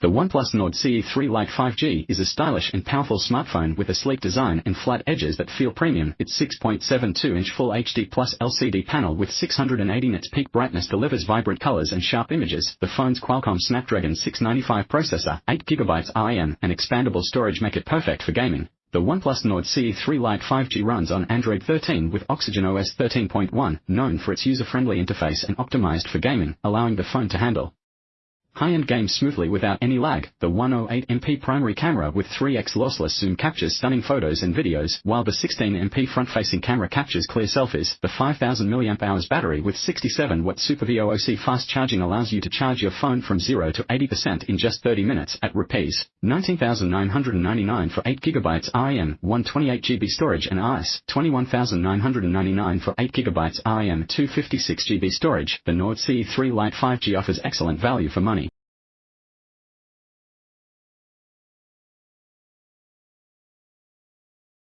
The OnePlus Nord CE3 Lite 5G is a stylish and powerful smartphone with a sleek design and flat edges that feel premium. Its 6.72-inch Full HD Plus LCD panel with 680 nits peak brightness delivers vibrant colors and sharp images. The phone's Qualcomm Snapdragon 695 processor, 8GB RAM, and expandable storage make it perfect for gaming. The OnePlus Nord CE3 Lite 5G runs on Android 13 with Oxygen OS 13.1, known for its user-friendly interface and optimized for gaming, allowing the phone to handle High-end games smoothly without any lag. The 108MP primary camera with 3x lossless zoom captures stunning photos and videos, while the 16MP front-facing camera captures clear selfies. The 5000 mAh battery with 67W Super VOOC fast charging allows you to charge your phone from 0 to 80% in just 30 minutes at rupees 19,999 for 8GB RAM, 128GB storage and IS 21,999 for 8GB RAM, 256GB storage. The Nord CE3 Lite 5G offers excellent value for money